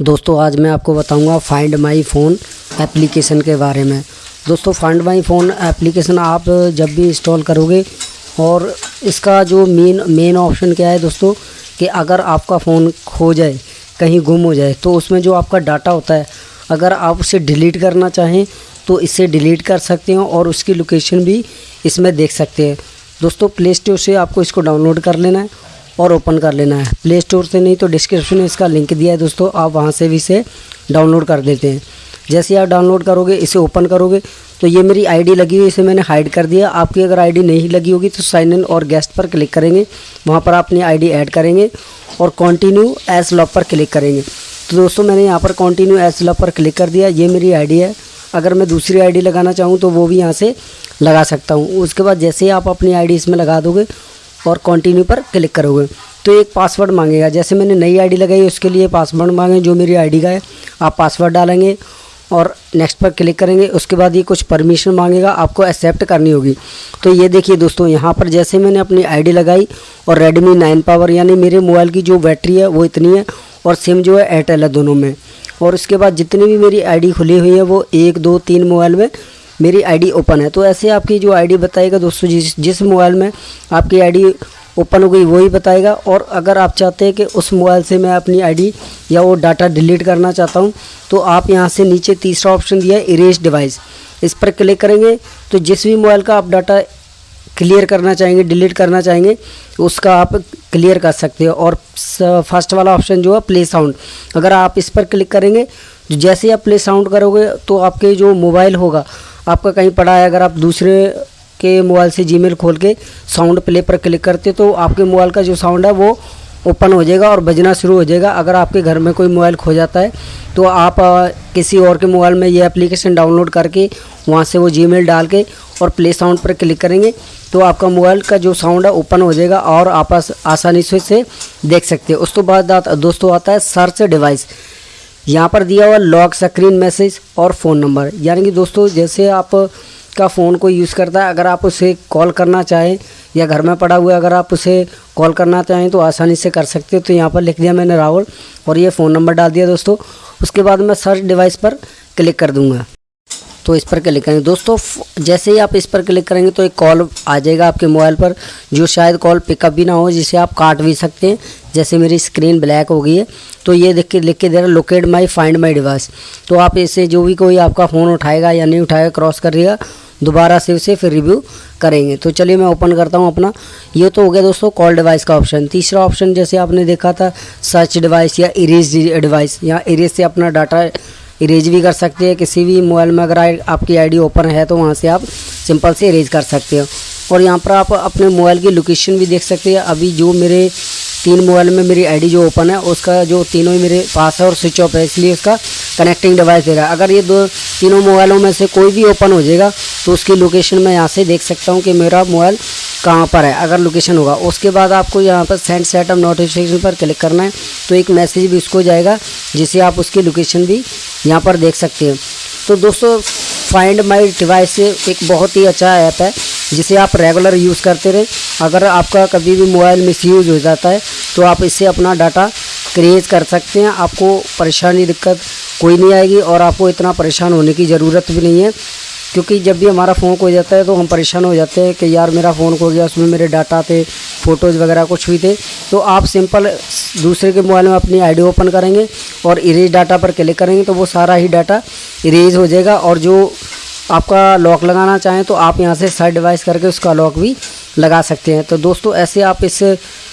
दोस्तों, आज मैं आपको बताऊँगा फाइंड माई फ़ोन एप्लीकेशन के बारे में। दोस्तों फाइंड माई फ़ोन एप्लीकेशन आप जब भी इंस्टॉल करोगे और इसका जो मेन मेन ऑप्शन क्या है दोस्तों, कि अगर आपका फ़ोन खो जाए, कहीं गुम हो जाए तो उसमें जो आपका डाटा होता है, अगर आप उसे डिलीट करना चाहें तो इसे डिलीट कर सकते हैं और उसकी लोकेशन भी इसमें देख सकते हैं। दोस्तों प्ले स्टोर से आपको इसको डाउनलोड कर लेना है और ओपन कर लेना है। प्ले स्टोर से नहीं तो डिस्क्रिप्शन में इसका लिंक दिया है दोस्तों, आप वहाँ से भी इसे डाउनलोड कर देते हैं। जैसे आप डाउनलोड करोगे, इसे ओपन करोगे तो ये मेरी आईडी लगी हुई इसे मैंने हाइड कर दिया। आपकी अगर आईडी नहीं लगी होगी तो साइन इन और गेस्ट पर क्लिक करेंगे। वहाँ पर अपनी आईडी ऐड करेंगे और कंटिन्यू एस लॉक पर क्लिक करेंगे। तो दोस्तों, मैंने यहाँ पर कंटिन्यू एस लॉक पर क्लिक कर दिया। ये मेरी आईडी है। अगर मैं दूसरी आईडी लगाना चाहूँ तो वो भी यहाँ से लगा सकता हूँ। उसके बाद जैसे ही आप अपनी आईडी इसमें लगा दोगे और कंटिन्यू पर क्लिक करोगे। तो एक पासवर्ड मांगेगा। जैसे मैंने नई आईडी लगाई, उसके लिए पासवर्ड मांगे, जो मेरी आईडी का है, आप पासवर्ड डालेंगे और नेक्स्ट पर क्लिक करेंगे। उसके बाद ये कुछ परमिशन मांगेगा, आपको एक्सेप्ट करनी होगी। तो ये देखिए दोस्तों, यहाँ पर जैसे मैंने अपनी आईडी लगाई और रेडमी नाइन पावर यानी मेरे मोबाइल की जो बैटरी है, वो इतनी है और सिम जो है एयरटेल है दोनों में। और उसके बाद जितनी भी मेरी आईडी खुली हुई है, वो एक, दो, तीन मोबाइल में मेरी आईडी ओपन है। तो ऐसे आपकी जो आईडी बताएगा दोस्तों, जिस जिस मोबाइल में आपकी आईडी ओपन हो गई वही बताएगा। और अगर आप चाहते हैं कि उस मोबाइल से मैं अपनी आईडी या वो डाटा डिलीट करना चाहता हूँ तो आप यहाँ से नीचे तीसरा ऑप्शन दिया है इरेज डिवाइस इस पर क्लिक करेंगे तो जिस भी मोबाइल का आप डाटा क्लियर करना चाहेंगे डिलीट करना चाहेंगे, उसका आप क्लियर कर सकते हो। और फ़र्स्ट वाला ऑप्शन जो है प्ले साउंड अगर आप इस पर क्लिक करेंगे तो जैसे आप प्ले साउंड करोगे तो आपके जो मोबाइल होगा आपका कहीं पड़ा है अगर आप दूसरे के मोबाइल से जीमेल खोल के साउंड प्ले पर क्लिक करते तो आपके मोबाइल का जो साउंड है वो ओपन हो जाएगा और बजना शुरू हो जाएगा। अगर आपके घर में कोई मोबाइल खो जाता है तो आप आ, किसी और के मोबाइल में ये एप्लीकेशन डाउनलोड करके वहाँ से वो जीमेल डाल के और प्ले साउंड पर क्लिक करेंगे तो आपका मोबाइल का जो साउंड है ओपन हो जाएगा और आप आसानी से देख सकते हैं। उस तो बाद दोस्तों आता है सर्च डिवाइस यहाँ पर दिया हुआ लॉक स्क्रीन मैसेज और फ़ोन नंबर। यानी कि दोस्तों, जैसे आप का फ़ोन को यूज़ करता है, अगर आप उसे कॉल करना चाहें, या घर में पड़ा हुआ अगर आप उसे कॉल करना चाहें तो आसानी से कर सकते हो। तो यहाँ पर लिख दिया मैंने राहुल, और ये फ़ोन नंबर डाल दिया दोस्तों। उसके बाद मैं सर्च डिवाइस पर क्लिक कर दूँगा। तो इस पर क्लिक करेंगे। दोस्तों जैसे ही आप इस पर क्लिक करेंगे तो एक कॉल आ जाएगा आपके मोबाइल पर, जो शायद कॉल पिकअप भी ना हो, जिसे आप काट भी सकते हैं। जैसे मेरी स्क्रीन ब्लैक हो गई है तो ये देख के लिख के दे रहा locate my find my device तो आप इसे जो भी कोई आपका फ़ोन उठाएगा या नहीं उठाएगा क्रॉस करेगा दोबारा से उसे फिर रिव्यू करेंगे. तो चलिए मैं ओपन करता हूँ अपना. ये तो हो गया दोस्तों कॉल डिवाइस का ऑप्शन तीसरा ऑप्शन जैसे आपने देखा था सर्च डिवाइस या इरेज डिवाइस या इरेज से अपना डाटा इरेज भी कर सकते हैं. किसी भी मोबाइल में अगर आपकी आईडी ओपन है तो वहाँ से आप सिंपल से इरेज कर सकते हो. और यहाँ पर आप अपने मोबाइल की लोकेशन भी देख सकते हैं. अभी जो मेरे तीन मोबाइल में मेरी आईडी जो ओपन है, उसका जो तीनों ही मेरे पास है और स्विच ऑफ़ है, इसलिए उसका कनेक्टिंग डिवाइस दे रहा है। अगर ये दो, तीनों मोबाइलों में से कोई भी ओपन हो जाएगा तो उसकी लोकेशन मैं यहाँ से देख सकता हूँ कि मेरा मोबाइल कहाँ पर है, अगर लोकेशन होगा। उसके बाद आपको यहाँ पर सेंड सेटअप नोटिफिकेशन पर क्लिक करना है तो एक मैसेज भी उसको जाएगा, जिसे आप उसकी लोकेशन भी यहाँ पर देख सकते हैं। तो दोस्तों फाइंड माई डिवाइस एक बहुत ही अच्छा ऐप है। जिसे आप रेगुलर यूज़ करते रहें। अगर आपका कभी भी मोबाइल मिस यूज़ हो जाता है तो आप इससे अपना डाटा क्रिएट कर सकते हैं। आपको परेशानी, दिक्कत कोई नहीं आएगी और आपको इतना परेशान होने की ज़रूरत भी नहीं है। क्योंकि जब भी हमारा फ़ोन खो जाता है तो हम परेशान हो जाते हैं कि यार मेरा फ़ोन खो गया, उसमें मेरे डाटा थे फ़ोटोज़ वगैरह कुछ भी थे। तो आप सिंपल दूसरे के मोबाइल में अपनी आईडी ओपन करेंगे और इरेज डाटा पर क्लिक करेंगे तो वो सारा ही डाटा इरेज हो जाएगा। और जो आपका लॉक लगाना चाहें तो आप यहाँ से साइड डिवाइस करके उसका लॉक भी लगा सकते हैं। तो दोस्तों, ऐसे आप इस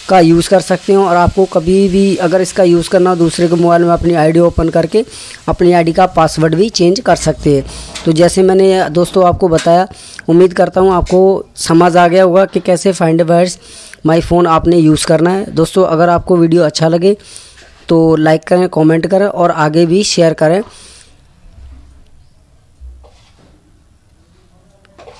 का यूज़ कर सकते हो और आपको कभी भी अगर इसका यूज़ करना हो, दूसरे के मोबाइल में अपनी आईडी ओपन करके अपनी आईडी का पासवर्ड भी चेंज कर सकते हैं। तो जैसे मैंने दोस्तों आपको बताया, उम्मीद करता हूँ आपको समझ आ गया होगा कि कैसे फाइंड डिवाइस माई फ़ोन आपने यूज़ करना है। दोस्तों, अगर आपको वीडियो अच्छा लगे तो लाइक करें कॉमेंट करें और आगे भी शेयर करें।